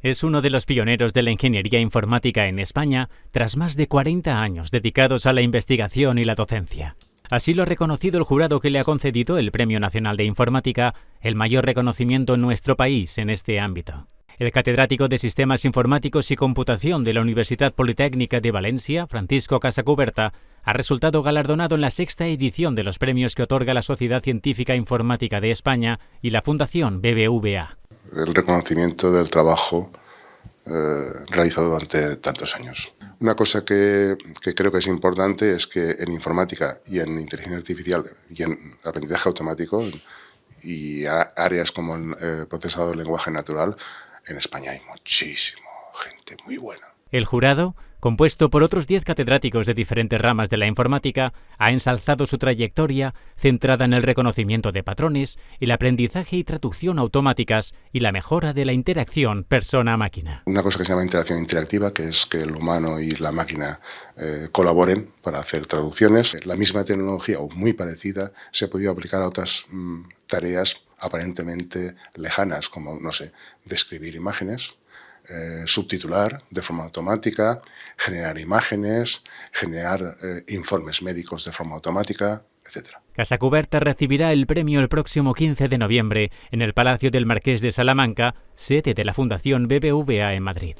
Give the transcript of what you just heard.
Es uno de los pioneros de la ingeniería informática en España tras más de 40 años dedicados a la investigación y la docencia. Así lo ha reconocido el jurado que le ha concedido el Premio Nacional de Informática, el mayor reconocimiento en nuestro país en este ámbito. El catedrático de Sistemas Informáticos y Computación de la Universidad Politécnica de Valencia, Francisco Casacuberta, ha resultado galardonado en la sexta edición de los premios que otorga la Sociedad Científica Informática de España y la Fundación BBVA. El reconocimiento del trabajo eh, realizado durante tantos años. Una cosa que, creo que es importante es que en informática y en inteligencia artificial y en aprendizaje automático y áreas como el eh, procesado del lenguaje natural, en España hay muchísimo gente muy buena. El jurado, compuesto por otros 10 catedráticos de diferentes ramas de la informática, ha ensalzado su trayectoria centrada en el reconocimiento de patrones, el aprendizaje y traducción automáticas y la mejora de la interacción persona-máquina. Una cosa que se llama interacción interactiva, que es que el humano y la máquina eh, colaboren para hacer traducciones. La misma tecnología o muy parecida se ha podido aplicar a otras mm, tareas aparentemente lejanas, como, no sé, describir imágenes, eh, subtitular de forma automática, generar imágenes, generar eh, informes médicos de forma automática, etc. Casa Cuberta recibirá el premio el próximo 15 de noviembre en el Palacio del Marqués de Salamanca, sede de la Fundación BBVA en Madrid.